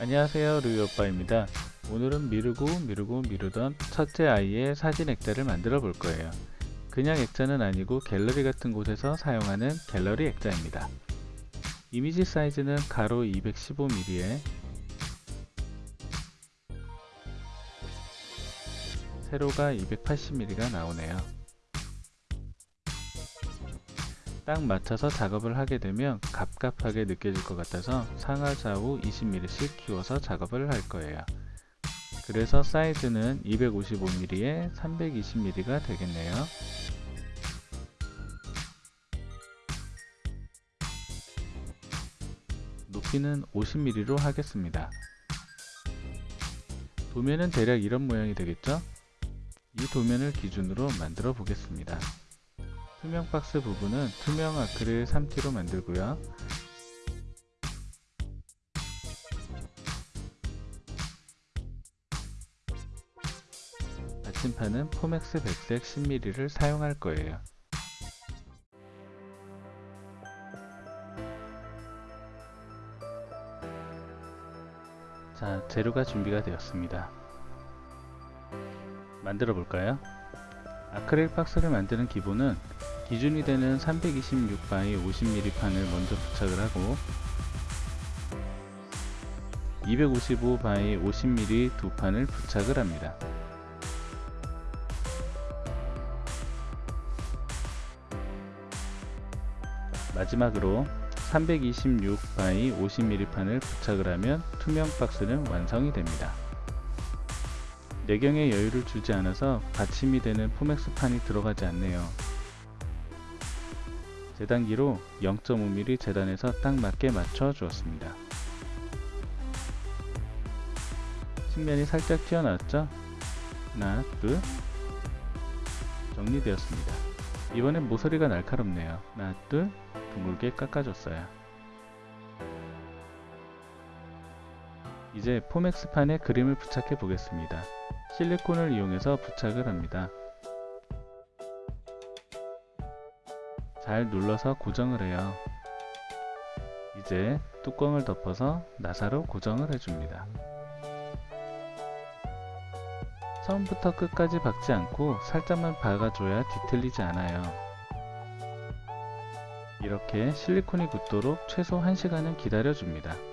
안녕하세요 루이오빠입니다. 오늘은 미루고 미루고 미루던 첫째 아이의 사진 액자를 만들어 볼 거예요. 그냥 액자는 아니고 갤러리 같은 곳에서 사용하는 갤러리 액자입니다. 이미지 사이즈는 가로 215mm에 세로가 280mm가 나오네요 딱 맞춰서 작업을 하게 되면 갑갑하게 느껴질 것 같아서 상하 좌우 20mm씩 키워서 작업을 할 거예요. 그래서 사이즈는 255mm에 320mm가 되겠네요. 높이는 50mm로 하겠습니다. 도면은 대략 이런 모양이 되겠죠? 이 도면을 기준으로 만들어 보겠습니다. 투명 박스 부분은 투명 아크릴 3T로 만들고요. 받침판은 포맥스 백색 10mm를 사용할 거예요. 자, 재료가 준비가 되었습니다. 만들어 볼까요? 아크릴 박스를 만드는 기본은 기준이 되는 326by 50mm 판을 먼저 부착을 하고 255by 50mm 두 판을 부착을 합니다. 마지막으로 326by 50mm 판을 부착을 하면 투명 박스는 완성이 됩니다. 내경에 여유를 주지 않아서 받침이 되는 포맥스 판이 들어가지 않네요. 재단기로 0.5mm 재단해서 딱 맞게 맞춰 주었습니다. 측면이 살짝 튀어나왔죠? 하나, 둘 정리되었습니다. 이번엔 모서리가 날카롭네요. 하나, 둘 둥글게 깎아줬어요. 이제 포맥스판에 그림을 부착해 보겠습니다. 실리콘을 이용해서 부착을 합니다. 잘 눌러서 고정을 해요. 이제 뚜껑을 덮어서 나사로 고정을 해줍니다. 처음부터 끝까지 박지 않고 살짝만 박아줘야 뒤틀리지 않아요. 이렇게 실리콘이 굳도록 최소 1시간은 기다려줍니다.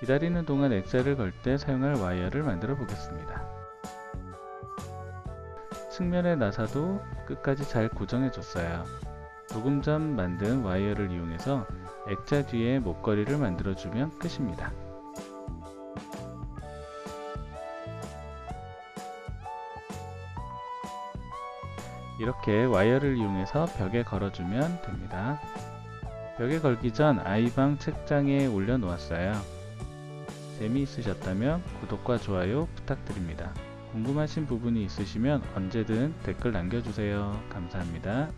기다리는 동안 액자를 걸 때 사용할 와이어를 만들어 보겠습니다. 측면의 나사도 끝까지 잘 고정해 줬어요. 조금 전 만든 와이어를 이용해서 액자 뒤에 목걸이를 만들어 주면 끝입니다. 이렇게 와이어를 이용해서 벽에 걸어주면 됩니다. 벽에 걸기 전 아이방 책장에 올려 놓았어요. 재미있으셨다면 구독과 좋아요 부탁드립니다. 궁금하신 부분이 있으시면 언제든 댓글 남겨주세요. 감사합니다.